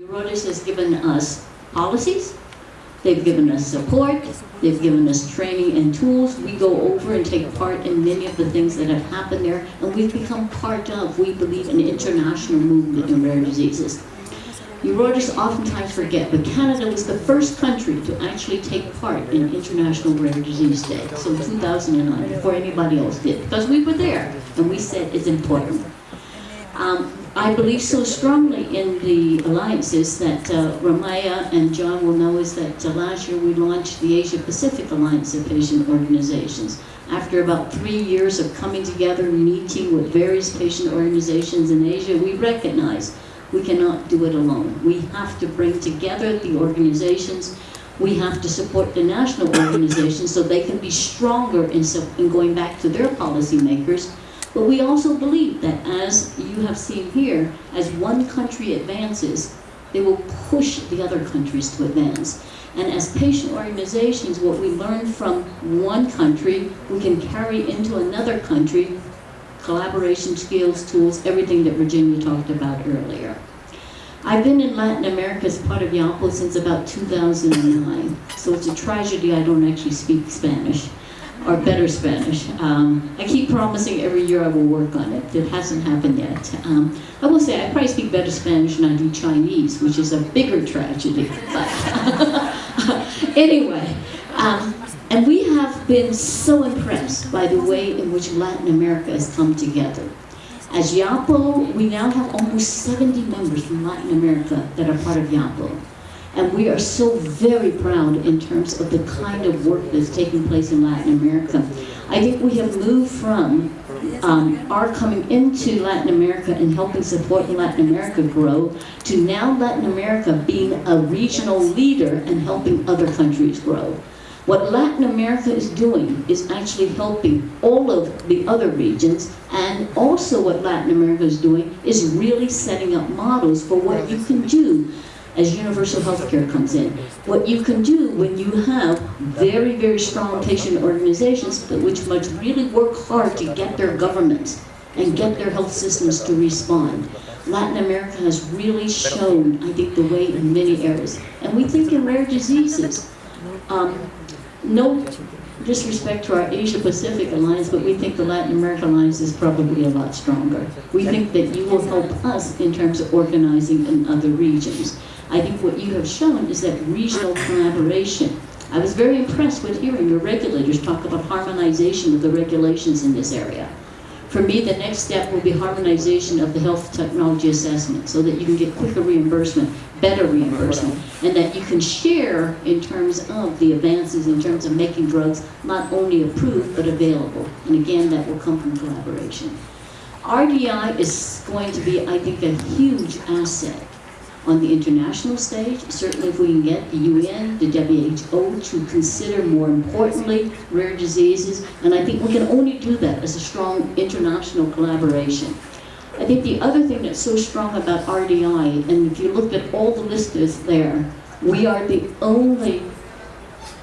Eurordis has given us policies, they've given us support, they've given us training and tools. We go over and take part in many of the things that have happened there, and we've become part of, we believe, an international movement in rare diseases. Urologists oftentimes forget, but Canada was the first country to actually take part in International Rare Disease Day, so 2009, before anybody else did, because we were there, and we said it's important. Um, I believe so strongly in the alliances that uh, Ramaya and John will know is that uh, last year we launched the Asia Pacific Alliance of Patient Organizations. After about three years of coming together, meeting with various patient organizations in Asia, we recognize we cannot do it alone. We have to bring together the organizations. We have to support the national organizations so they can be stronger in, in going back to their policymakers but we also believe that as you have seen here, as one country advances, they will push the other countries to advance. And as patient organizations, what we learn from one country, we can carry into another country, collaboration skills, tools, everything that Virginia talked about earlier. I've been in Latin America as part of IAPO since about 2009, so it's a tragedy I don't actually speak Spanish or better Spanish. Um, I keep promising every year I will work on it. It hasn't happened yet. Um, I will say I probably speak better Spanish than I do Chinese, which is a bigger tragedy. But anyway, um, and we have been so impressed by the way in which Latin America has come together. As IAPO, we now have almost 70 members from Latin America that are part of IAPO. And we are so very proud in terms of the kind of work that's taking place in Latin America. I think we have moved from um, our coming into Latin America and helping support Latin America grow to now Latin America being a regional leader and helping other countries grow. What Latin America is doing is actually helping all of the other regions and also what Latin America is doing is really setting up models for what you can do as universal health care comes in. What you can do when you have very, very strong patient organizations that which must really work hard to get their governments and get their health systems to respond. Latin America has really shown, I think, the way in many areas. And we think in rare diseases, um, no disrespect to our Asia Pacific Alliance, but we think the Latin America Alliance is probably a lot stronger. We think that you will help us in terms of organizing in other regions. I think what you have shown is that regional collaboration. I was very impressed with hearing your regulators talk about harmonization of the regulations in this area. For me, the next step will be harmonization of the health technology assessment so that you can get quicker reimbursement, better reimbursement, and that you can share in terms of the advances in terms of making drugs not only approved but available. And again, that will come from collaboration. RDI is going to be, I think, a huge asset on the international stage. Certainly if we can get the UN, the WHO to consider more importantly rare diseases, and I think we can only do that as a strong international collaboration. I think the other thing that's so strong about RDI, and if you look at all the listers there, we are the only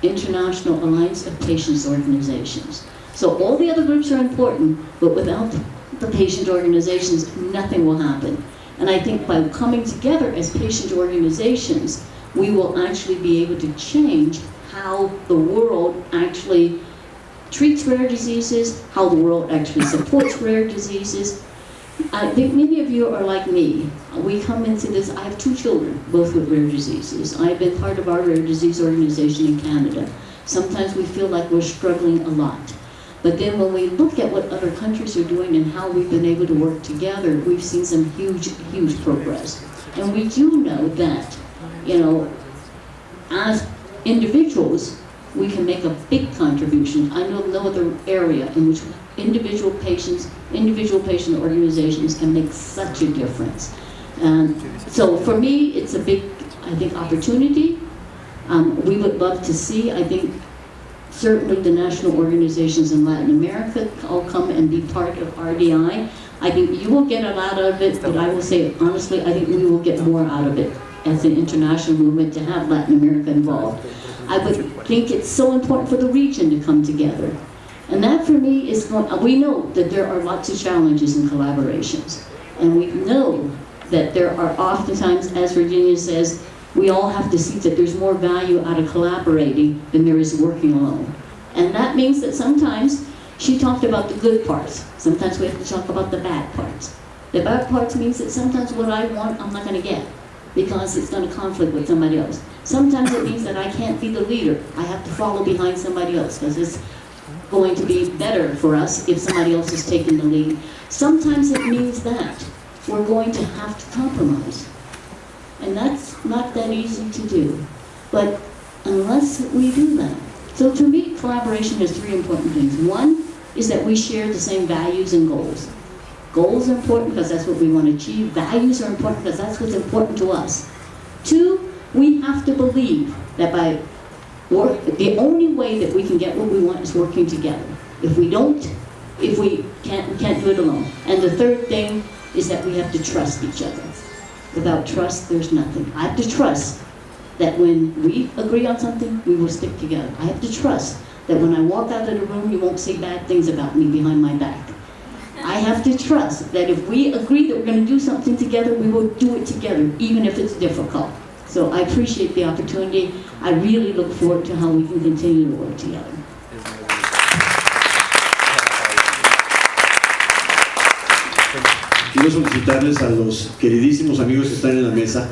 international alliance of patients organizations. So all the other groups are important, but without the patient organizations, nothing will happen. And I think by coming together as patient organizations, we will actually be able to change how the world actually treats rare diseases, how the world actually supports rare diseases. I think many of you are like me. We come into this, I have two children, both with rare diseases. I've been part of our rare disease organization in Canada. Sometimes we feel like we're struggling a lot. But then when we look at what other countries are doing and how we've been able to work together, we've seen some huge, huge progress. And we do know that, you know, as individuals, we can make a big contribution. I know no other area in which individual patients, individual patient organizations can make such a difference. And so for me, it's a big, I think, opportunity. Um, we would love to see, I think, certainly the national organizations in Latin America all come and be part of RDI. I think you will get a lot of it, but I will say honestly, I think we will get more out of it as an international movement to have Latin America involved. I would think it's so important for the region to come together. And that for me is, we know that there are lots of challenges in collaborations. And we know that there are oftentimes, as Virginia says, we all have to see that there's more value out of collaborating than there is working alone. And that means that sometimes she talked about the good parts. Sometimes we have to talk about the bad parts. The bad parts means that sometimes what I want, I'm not going to get because it's going to conflict with somebody else. Sometimes it means that I can't be the leader. I have to follow behind somebody else because it's going to be better for us if somebody else is taking the lead. Sometimes it means that we're going to have to compromise. And that's not that easy to do. But unless we do that. So to me, collaboration has three important things. One is that we share the same values and goals. Goals are important because that's what we want to achieve. Values are important because that's what's important to us. Two, we have to believe that by work, the only way that we can get what we want is working together. If we don't, if we can't, we can't do it alone. And the third thing is that we have to trust each other. Without trust, there's nothing. I have to trust that when we agree on something, we will stick together. I have to trust that when I walk out of the room, you won't say bad things about me behind my back. I have to trust that if we agree that we're going to do something together, we will do it together, even if it's difficult. So I appreciate the opportunity. I really look forward to how we can continue to work together. Quiero solicitarles a los queridísimos amigos que están en la mesa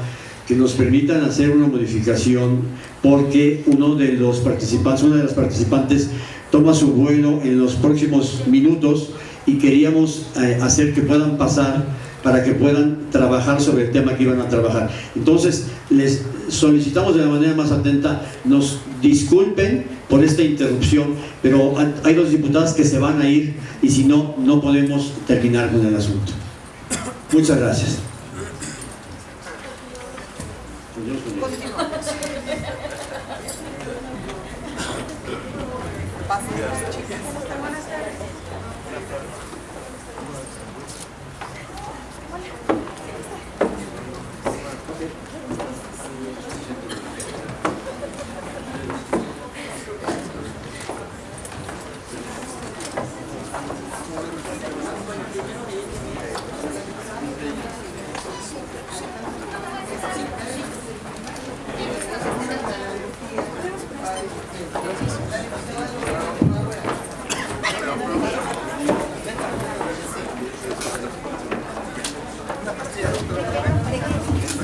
que nos permitan hacer una modificación porque uno de los participantes, una de las participantes toma su vuelo en los próximos minutos y queríamos eh, hacer que puedan pasar para que puedan trabajar sobre el tema que iban a trabajar. Entonces, les solicitamos de la manera más atenta, nos disculpen por esta interrupción, pero hay dos diputadas que se van a ir y si no, no podemos terminar con el asunto. Muchas gracias.